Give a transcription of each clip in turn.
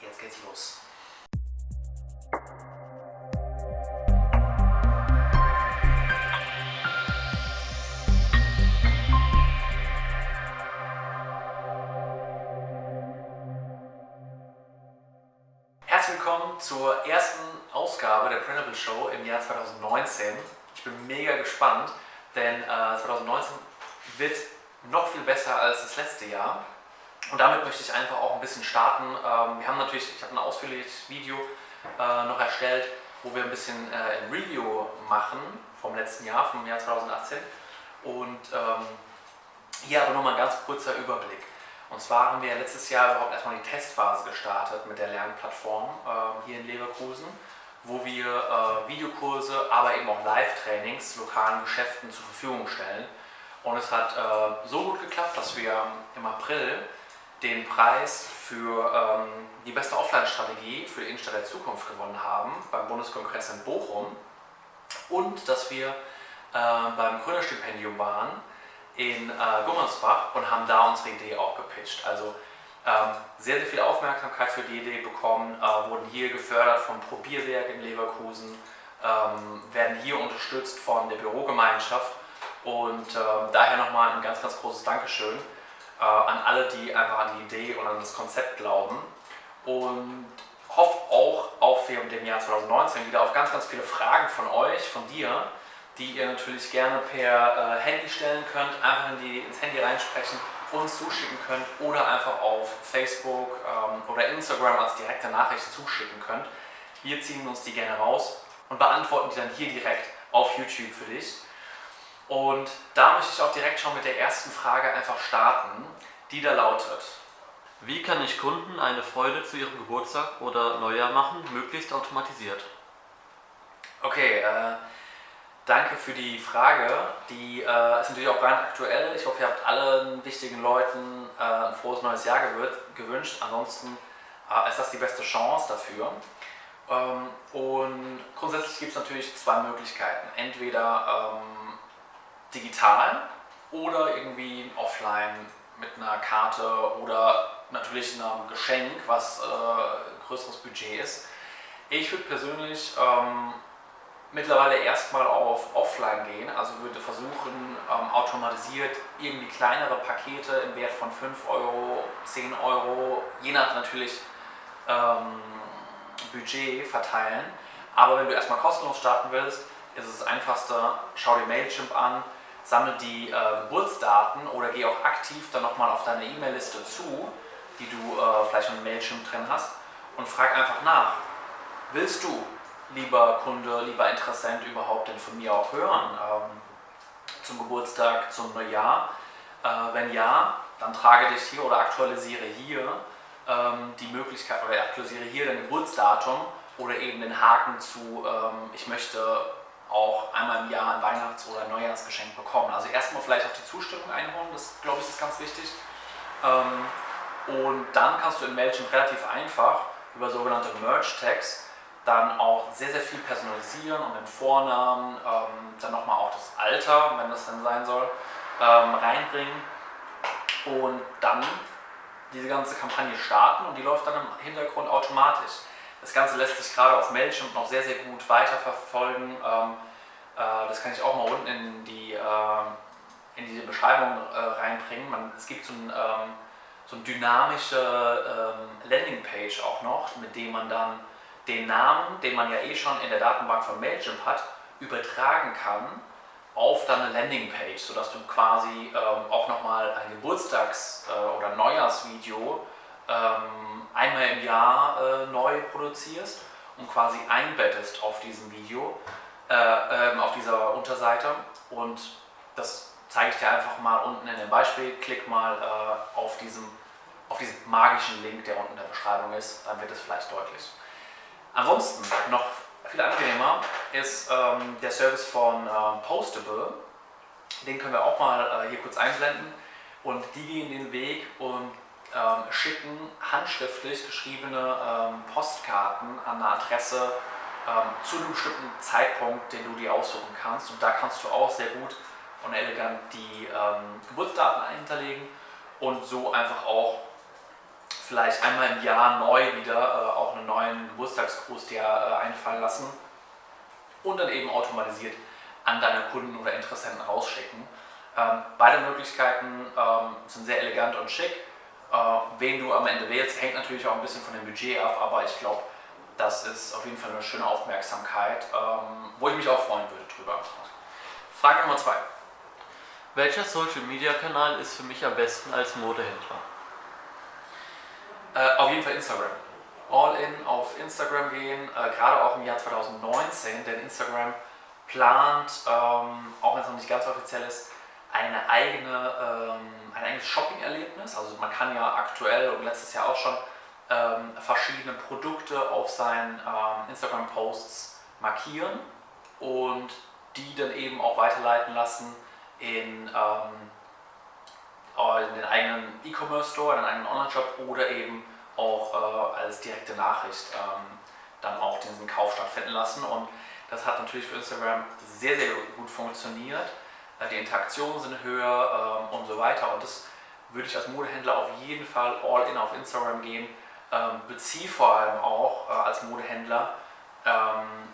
Jetzt geht's los. Herzlich willkommen zur ersten Ausgabe der Printable Show im Jahr 2019. Ich bin mega gespannt, denn äh, 2019 wird noch viel besser als das letzte Jahr. Und damit möchte ich einfach auch ein bisschen starten. Ähm, wir haben natürlich, ich habe ein ausführliches Video äh, noch erstellt, wo wir ein bisschen äh, ein Review machen vom letzten Jahr, vom Jahr 2018. Und ähm, hier aber nochmal ein ganz kurzer Überblick. Und zwar haben wir letztes Jahr überhaupt erstmal die Testphase gestartet mit der Lernplattform äh, hier in Leverkusen, wo wir äh, Videokurse, aber eben auch Live-Trainings lokalen Geschäften zur Verfügung stellen. Und es hat so gut geklappt, dass wir im April den Preis für ähm, die beste Offline-Strategie für die Innenstadt der Zukunft gewonnen haben beim Bundeskongress in Bochum und dass wir äh, beim Gründerstipendium waren in äh, Gummersbach und haben da unsere Idee auch gepitcht. Also ähm, sehr, sehr viel Aufmerksamkeit für die Idee bekommen, äh, wurden hier gefördert vom Probierwerk in Leverkusen, ähm, werden hier unterstützt von der Bürogemeinschaft und äh, daher nochmal ein ganz, ganz großes Dankeschön äh, an alle, die einfach an die Idee und an das Konzept glauben und hoffe auch auf dem Jahr 2019 wieder auf ganz, ganz viele Fragen von euch, von dir, die ihr natürlich gerne per äh, Handy stellen könnt, einfach in die, ins Handy reinsprechen, uns zuschicken könnt oder einfach auf Facebook ähm, oder Instagram als direkte Nachricht zuschicken könnt. Wir ziehen uns die gerne raus und beantworten die dann hier direkt auf YouTube für dich. Und da möchte ich auch direkt schon mit der ersten Frage einfach starten, die da lautet. Wie kann ich Kunden eine Freude zu ihrem Geburtstag oder Neujahr machen, möglichst automatisiert? Okay, äh, danke für die Frage. Die äh, ist natürlich auch brandaktuell. Ich hoffe, ihr habt allen wichtigen Leuten äh, ein frohes neues Jahr gewünscht. Ansonsten äh, ist das die beste Chance dafür. Ähm, und grundsätzlich gibt es natürlich zwei Möglichkeiten. Entweder ähm, digital oder irgendwie offline mit einer Karte oder natürlich einem Geschenk, was äh, größeres Budget ist. Ich würde persönlich ähm, mittlerweile erstmal auf Offline gehen, also würde versuchen, ähm, automatisiert irgendwie kleinere Pakete im Wert von 5 Euro, 10 Euro, je nach natürlich ähm, Budget verteilen. Aber wenn du erstmal kostenlos starten willst, ist es das einfachste, schau dir Mailchimp an, sammle die äh, Geburtsdaten oder geh auch aktiv dann nochmal auf deine E-Mail-Liste zu, die du äh, vielleicht in Mailchimp drin hast und frag einfach nach. Willst du, lieber Kunde, lieber Interessent, überhaupt denn von mir auch hören ähm, zum Geburtstag, zum Neujahr? Äh, wenn ja, dann trage dich hier oder aktualisiere hier ähm, die Möglichkeit oder aktualisiere hier dein Geburtsdatum oder eben den Haken zu, ähm, ich möchte auch einmal im Jahr ein Weihnachts- oder Neujahrsgeschenk bekommen. Also erstmal vielleicht auch die Zustimmung einholen, das glaube ich ist ganz wichtig. Ähm, und dann kannst du in Mailchimp relativ einfach über sogenannte Merge-Tags dann auch sehr, sehr viel personalisieren und den Vornamen, ähm, dann nochmal auch das Alter, wenn das denn sein soll, ähm, reinbringen und dann diese ganze Kampagne starten und die läuft dann im Hintergrund automatisch. Das Ganze lässt sich gerade auf Mailchimp noch sehr, sehr gut weiterverfolgen. Ähm, äh, das kann ich auch mal unten in die, äh, in die Beschreibung äh, reinbringen. Man, es gibt so, ein, ähm, so eine dynamische ähm, Landingpage auch noch, mit dem man dann den Namen, den man ja eh schon in der Datenbank von Mailchimp hat, übertragen kann auf deine Landingpage, sodass du quasi ähm, auch nochmal ein Geburtstags- äh, oder Neujahrsvideo ähm, einmal im Jahr äh, neu produzierst und quasi einbettest auf diesem Video, äh, ähm, auf dieser Unterseite und das zeige ich dir einfach mal unten in dem Beispiel. Klick mal äh, auf, diesem, auf diesen magischen Link, der unten in der Beschreibung ist, dann wird es vielleicht deutlich. Ansonsten noch viel angenehmer ist ähm, der Service von äh, Postable. Den können wir auch mal äh, hier kurz einblenden und die gehen den Weg und ähm, schicken handschriftlich geschriebene ähm, Postkarten an eine Adresse ähm, zu einem bestimmten Zeitpunkt, den du dir aussuchen kannst. Und da kannst du auch sehr gut und elegant die ähm, Geburtsdaten hinterlegen und so einfach auch vielleicht einmal im Jahr neu wieder äh, auch einen neuen Geburtstagsgruß dir äh, einfallen lassen und dann eben automatisiert an deine Kunden oder Interessenten rausschicken. Ähm, beide Möglichkeiten ähm, sind sehr elegant und schick. Äh, wen du am Ende wählst, hängt natürlich auch ein bisschen von dem Budget ab, aber ich glaube, das ist auf jeden Fall eine schöne Aufmerksamkeit, ähm, wo ich mich auch freuen würde drüber. Frage Nummer zwei. Welcher Social Media Kanal ist für mich am besten als Modehändler? Äh, auf jeden Fall Instagram. All in auf Instagram gehen, äh, gerade auch im Jahr 2019, denn Instagram plant, ähm, auch wenn es noch nicht ganz offiziell ist, eine eigene, ähm, ein eigenes Shopping-Erlebnis. Also man kann ja aktuell und letztes Jahr auch schon ähm, verschiedene Produkte auf seinen ähm, Instagram-Posts markieren und die dann eben auch weiterleiten lassen in, ähm, in den eigenen E-Commerce-Store, in den eigenen Online-Shop oder eben auch äh, als direkte Nachricht ähm, dann auch diesen Kauf stattfinden lassen. Und das hat natürlich für Instagram sehr, sehr gut funktioniert. Äh, die Interaktionen sind höher ähm, und so weiter. Und das würde ich als Modehändler auf jeden Fall all in auf Instagram gehen. Ähm, beziehe vor allem auch äh, als Modehändler ähm,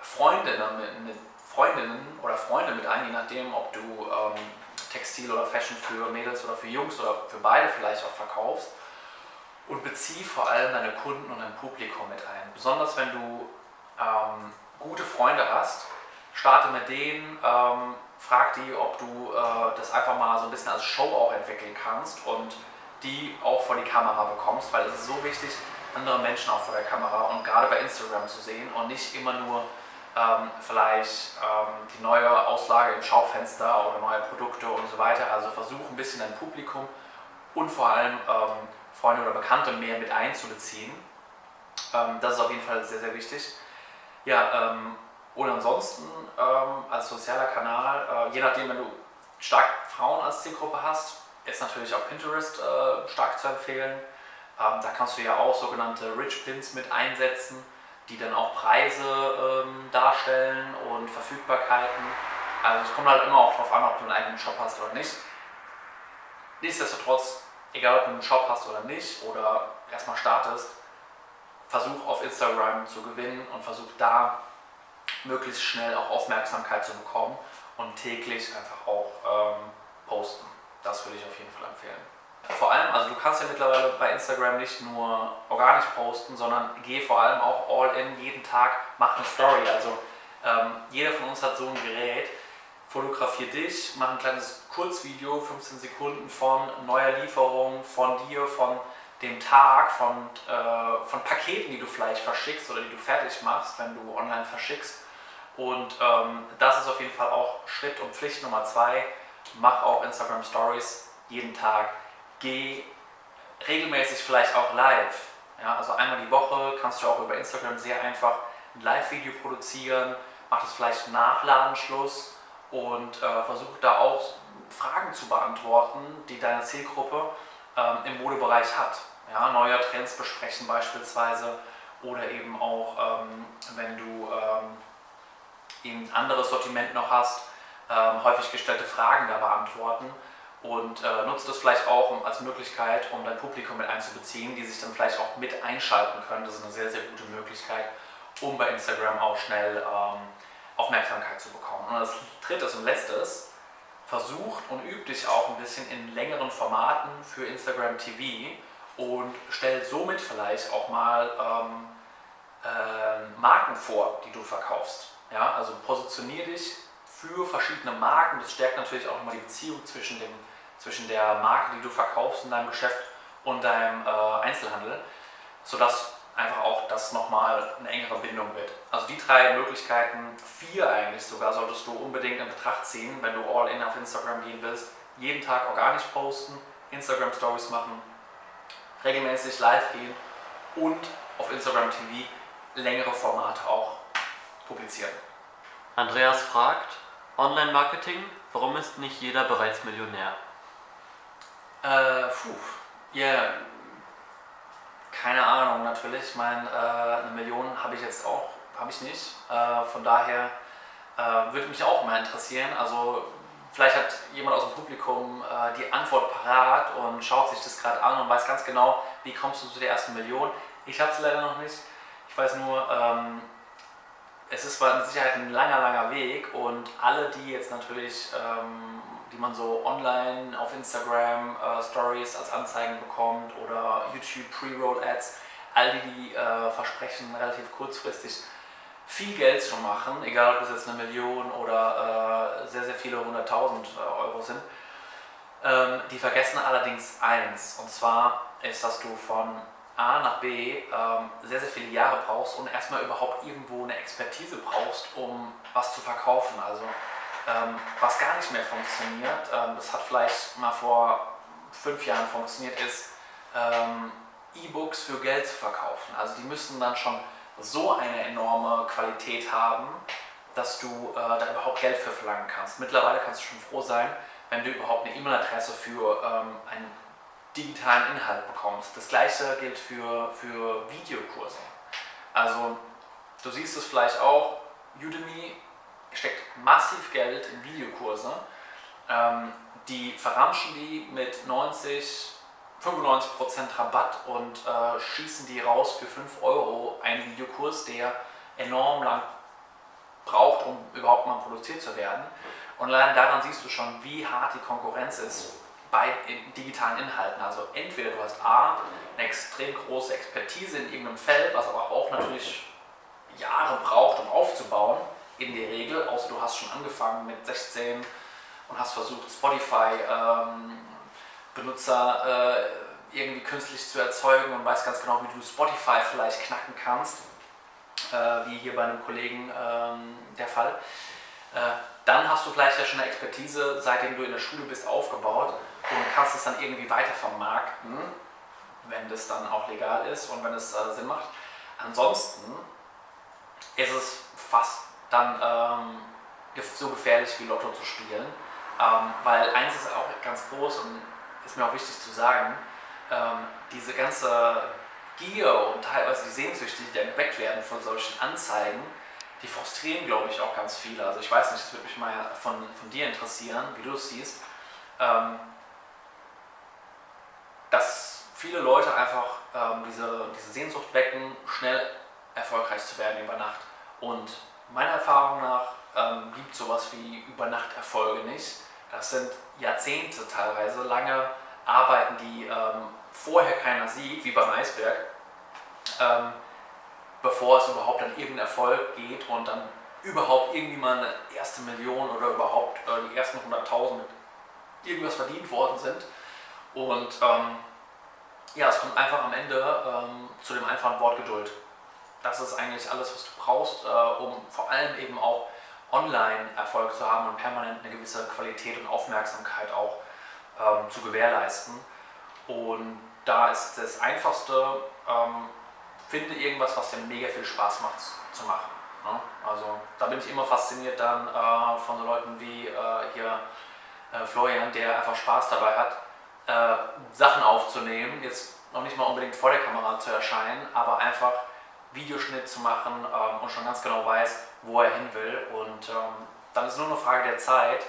Freundinnen mit, mit Freundinnen oder Freunde mit ein, je nachdem, ob du ähm, Textil oder Fashion für Mädels oder für Jungs oder für beide vielleicht auch verkaufst. Und bezieh vor allem deine Kunden und dein Publikum mit ein. Besonders wenn du ähm, gute Freunde hast, starte mit denen, ähm, frag die, ob du äh, das einfach mal so ein bisschen als Show auch entwickeln kannst und die auch vor die Kamera bekommst, weil es ist so wichtig, andere Menschen auch vor der Kamera und gerade bei Instagram zu sehen und nicht immer nur ähm, vielleicht ähm, die neue Auslage im Schaufenster oder neue Produkte und so weiter. Also versuch ein bisschen dein Publikum und vor allem ähm, Freunde oder Bekannte mehr mit einzubeziehen. Ähm, das ist auf jeden Fall sehr, sehr wichtig. Ja, ähm, und ansonsten ähm, als sozialer Kanal, äh, je nachdem, wenn du stark Frauen als Zielgruppe hast, ist natürlich auch Pinterest äh, stark zu empfehlen. da kannst du ja auch sogenannte Rich Pins mit einsetzen die dann auch Preise ähm, darstellen und Verfügbarkeiten. Also es kommt halt immer auch darauf an, ob du einen eigenen Shop hast oder nicht. Nichtsdestotrotz, egal ob du einen Shop hast oder nicht oder erstmal startest, versuch auf Instagram zu gewinnen und versuch da möglichst schnell auch Aufmerksamkeit zu bekommen und täglich einfach auch ähm, posten. Das würde ich auf jeden Fall empfehlen. Vor allem, also du kannst ja mittlerweile bei Instagram nicht nur organisch posten, sondern geh vor allem auch all in, jeden Tag, mach eine Story. Also ähm, jeder von uns hat so ein Gerät, fotografier dich, mach ein kleines Kurzvideo, 15 Sekunden von neuer Lieferung, von dir, von dem Tag, von, äh, von Paketen, die du vielleicht verschickst oder die du fertig machst, wenn du online verschickst. Und ähm, das ist auf jeden Fall auch Schritt und Pflicht Nummer zwei. Mach auch Instagram Stories jeden Tag geh regelmäßig vielleicht auch live. Ja, also einmal die Woche kannst du auch über Instagram sehr einfach ein Live-Video produzieren, mach das vielleicht nach Ladenschluss und äh, versuch da auch Fragen zu beantworten, die deine Zielgruppe ähm, im Modebereich hat. Ja, neue Trends besprechen beispielsweise oder eben auch, ähm, wenn du ähm, ein anderes Sortiment noch hast, ähm, häufig gestellte Fragen da beantworten und äh, nutzt das vielleicht auch als Möglichkeit, um dein Publikum mit einzubeziehen, die sich dann vielleicht auch mit einschalten können. Das ist eine sehr, sehr gute Möglichkeit, um bei Instagram auch schnell ähm, Aufmerksamkeit zu bekommen. Und das dritte und letztes, versucht und übt dich auch ein bisschen in längeren Formaten für Instagram TV und stell somit vielleicht auch mal ähm, äh, Marken vor, die du verkaufst. Ja, also positionier dich für verschiedene Marken. Das stärkt natürlich auch immer die Beziehung zwischen dem zwischen der Marke, die du verkaufst in deinem Geschäft und deinem äh, Einzelhandel, sodass einfach auch das nochmal eine engere Bindung wird. Also die drei Möglichkeiten, vier eigentlich sogar, solltest du unbedingt in Betracht ziehen, wenn du all in auf Instagram gehen willst. Jeden Tag organisch posten, Instagram Stories machen, regelmäßig live gehen und auf Instagram TV längere Formate auch publizieren. Andreas fragt, Online-Marketing, warum ist nicht jeder bereits Millionär? Äh, puh, ja, yeah. keine Ahnung natürlich. Ich meine, äh, eine Million habe ich jetzt auch, habe ich nicht. Äh, von daher äh, würde mich auch mal interessieren. Also vielleicht hat jemand aus dem Publikum äh, die Antwort parat und schaut sich das gerade an und weiß ganz genau, wie kommst du zu der ersten Million? Ich habe es leider noch nicht. Ich weiß nur, ähm, es ist mit Sicherheit ein langer, langer Weg und alle, die jetzt natürlich, ähm, die man so online auf Instagram äh, Stories als Anzeigen bekommt oder YouTube Pre-Roll Ads, all die, die äh, versprechen, relativ kurzfristig viel Geld zu machen, egal ob es jetzt eine Million oder äh, sehr, sehr viele hunderttausend äh, Euro sind, ähm, die vergessen allerdings eins, und zwar ist, dass du von A nach B ähm, sehr, sehr viele Jahre brauchst und erstmal überhaupt irgendwo eine Expertise brauchst, um was zu verkaufen. Also ähm, was gar nicht mehr funktioniert, ähm, das hat vielleicht mal vor fünf Jahren funktioniert, ist ähm, E-Books für Geld zu verkaufen. Also die müssen dann schon so eine enorme Qualität haben, dass du äh, da überhaupt Geld für verlangen kannst. Mittlerweile kannst du schon froh sein, wenn du überhaupt eine E-Mail-Adresse für ähm, einen digitalen Inhalt bekommst. Das gleiche gilt für, für Videokurse. Also du siehst es vielleicht auch, Udemy steckt massiv Geld in Videokurse. Ähm, die verramschen die mit 90, 95% Rabatt und äh, schießen die raus für 5 Euro einen Videokurs, der enorm lang braucht, um überhaupt mal produziert zu werden. Und allein daran siehst du schon, wie hart die Konkurrenz ist bei digitalen Inhalten. Also entweder du hast A, eine extrem große Expertise in irgendeinem Feld, was aber auch natürlich Jahre braucht, um aufzubauen, in der Regel, außer du hast schon angefangen mit 16 und hast versucht, Spotify ähm, äh, irgendwie künstlich zu erzeugen und weißt ganz genau, wie du Spotify vielleicht knacken kannst, äh, wie hier bei einem Kollegen ähm, der Fall. Äh, dann hast du vielleicht ja schon eine Expertise, seitdem du in der Schule bist, aufgebaut und kannst es dann irgendwie weiter vermarkten, wenn das dann auch legal ist und wenn es äh, Sinn macht. Ansonsten ist es fast dann ähm, so gefährlich wie Lotto zu spielen, ähm, weil eins ist auch ganz groß und ist mir auch wichtig zu sagen, ähm, diese ganze Gier und teilweise die Sehnsüchte, die dann geweckt werden von solchen Anzeigen, die frustrieren, glaube ich, auch ganz viele. Also ich weiß nicht, das würde mich mal von, von dir interessieren, wie du es siehst, ähm, dass viele Leute einfach ähm, diese, diese Sehnsucht wecken, schnell erfolgreich zu werden über Nacht. Und meiner Erfahrung nach ähm, gibt sowas wie Übernachterfolge nicht. Das sind Jahrzehnte teilweise, lange Arbeiten, die ähm, vorher keiner sieht, wie beim Eisberg. Ähm, bevor es überhaupt an irgendeinen Erfolg geht und dann überhaupt irgendwie mal eine erste Million oder überhaupt äh, die ersten 100.000 mit irgendwas verdient worden sind. Und ähm, ja, es kommt einfach am Ende ähm, zu dem einfachen Wort Geduld. Das ist eigentlich alles, was du brauchst, äh, um vor allem eben auch online Erfolg zu haben und permanent eine gewisse Qualität und Aufmerksamkeit auch ähm, zu gewährleisten. Und da ist das Einfachste, ähm, finde irgendwas, was dir mega viel Spaß macht zu machen. Ne? Also da bin ich immer fasziniert dann äh, von so Leuten wie äh, hier äh, Florian, der einfach Spaß dabei hat, äh, Sachen aufzunehmen, jetzt noch nicht mal unbedingt vor der Kamera zu erscheinen, aber einfach Videoschnitt zu machen ähm, und schon ganz genau weiß, wo er hin will. Und ähm, dann ist nur eine Frage der Zeit,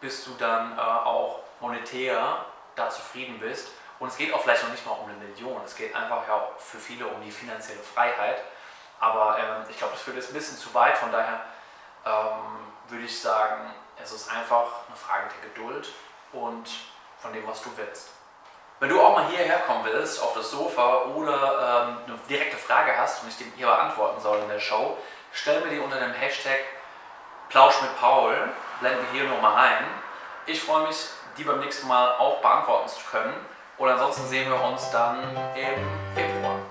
bis du dann äh, auch monetär da zufrieden bist und es geht auch vielleicht noch nicht mal um eine Million, es geht einfach ja für viele um die finanzielle Freiheit. Aber ähm, ich glaube, das führt jetzt ein bisschen zu weit, von daher ähm, würde ich sagen, es ist einfach eine Frage der Geduld und von dem, was du willst. Wenn du auch mal hierher kommen willst, auf das Sofa oder ähm, eine direkte Frage hast und ich dir hier beantworten soll in der Show, stell mir die unter dem Hashtag Plausch mit Paul, blenden wir hier nochmal ein. Ich freue mich, die beim nächsten Mal auch beantworten zu können. Und ansonsten sehen wir uns dann im Februar.